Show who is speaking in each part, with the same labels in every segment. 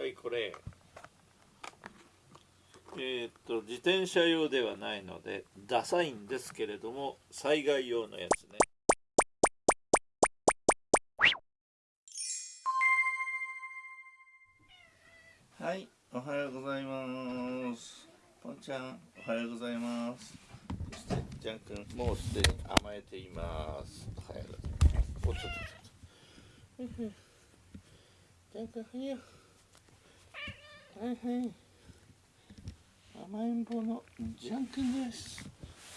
Speaker 1: はいこれ。えー、っと自転車用ではないのでダサいんですけれども災害用のやつね。はいおはようございます。ポンちゃんおはようございます。そしてジャン君もうすでに甘えています。おはようございます。おっとっとっとジャン君はいはいはい甘えん坊のジャン君です。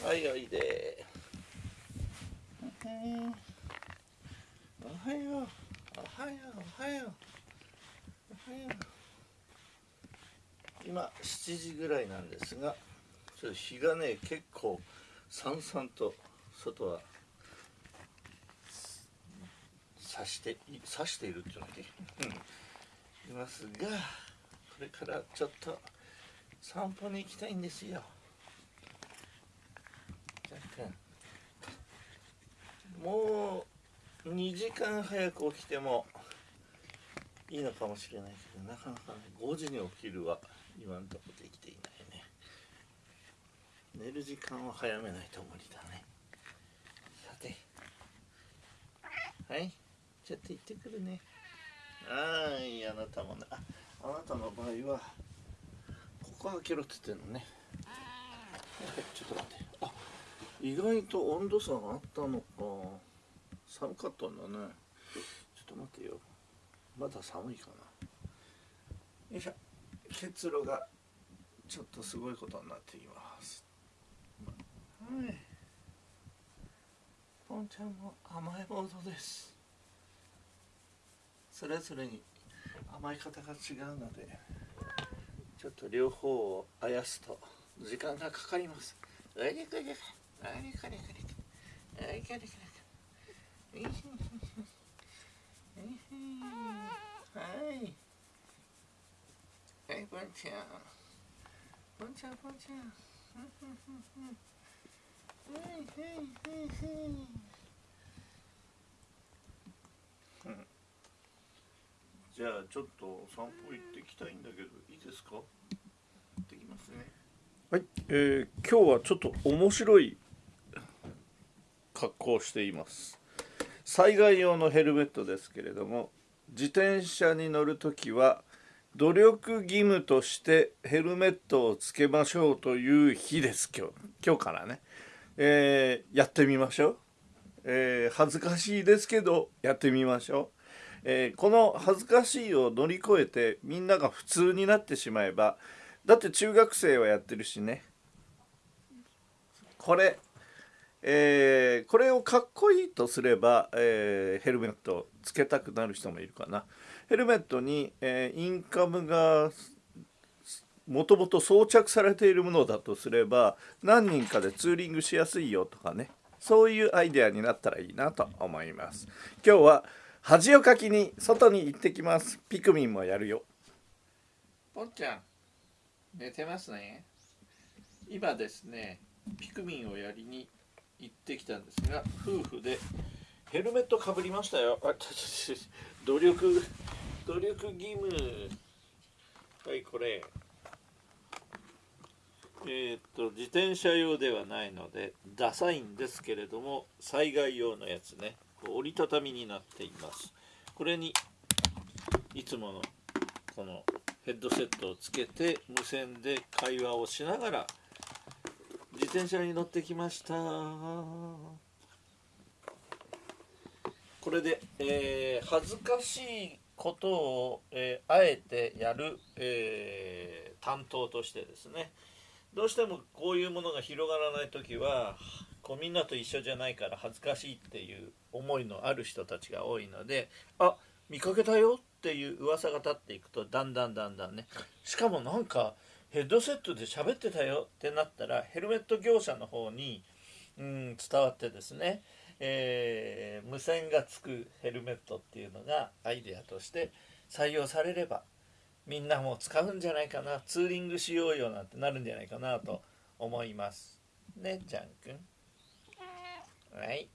Speaker 1: はいおいで。おはよう。おはよう。おはよう。おはよう。今7時ぐらいなんですがちょっと日がね結構さんさんと外はさしてさしているっていうのだけいますがれからちょっと散歩に行きたいんですよ。もう2時間早く起きてもいいのかもしれないけどなかなかね5時に起きるは今のとこできていないね。寝る時間を早めないと無理だね。さて。はい。ちょっと行ってくるね。はい。あなたもねああなたの場合はここ開けろって言ってんのね。ちょっと待って。あ意外と温度差があったのか。寒かったんだね。ちょっと待ってよ。まだ寒いかな。よいしょ結露がちょっとすごいことになっています。はい。ポンちゃんも甘えモードです。それぞれに甘え方が違うのでちょっと両方をあやすと時間がかかります。あれかれかあれかれかれあれかれかれはい。はいポンちゃん。ポンちゃんポンちゃん。はいはいはいはい。じゃあちょっと散歩行ってきたいんだけどいいですか？行ってきますね。はい、えー、今日はちょっと面白い格好をしています。災害用のヘルメットですけれども自転車に乗るときは努力義務としてヘルメットをつけましょうという日です。今日今日からね、えー、やってみましょう、えー、恥ずかしいですけどやってみましょう、えー、この恥ずかしいを乗り越えてみんなが普通になってしまえばだって中学生はやってるしね。これえー、これをかっこいいとすれば、えー、ヘルメットをつけたくなる人もいるかな。ヘルメットに、え、インカムがもともと装着されているものだとすれば何人かでツーリングしやすいよとかね。そういうアイデアになったらいいなと思います。今日は恥をかきに外に行ってきます。ピクミンもやるよ。ポンちゃん寝てますね。今ですねピクミンをやりに行ってきたんですが夫婦でヘルメットかぶりましたよ。あ努力努力義務。はいこれ。えー、っと自転車用ではないのでダサいんですけれども災害用のやつね。折りたたみになっています。これにいつものこのヘッドセットをつけて無線で会話をしながら自転車に乗ってきました。これで、えー、恥ずかしいことを、えー、あえてやる、えー、担当としてですねどうしてもこういうものが広がらない時はこうみんなと一緒じゃないから恥ずかしいっていう思いのある人たちが多いのであ見かけたよっていう噂が立っていくとだんだんだんだんね。しかもなんかヘッドセットで喋ってたよってなったらヘルメット業者の方に、うん、伝わってですね、えー、無線がつくヘルメットっていうのがアイデアとして採用されればみんなも使うんじゃないかなツーリングしようよなんてなるんじゃないかなと思います。ねジャン君。はい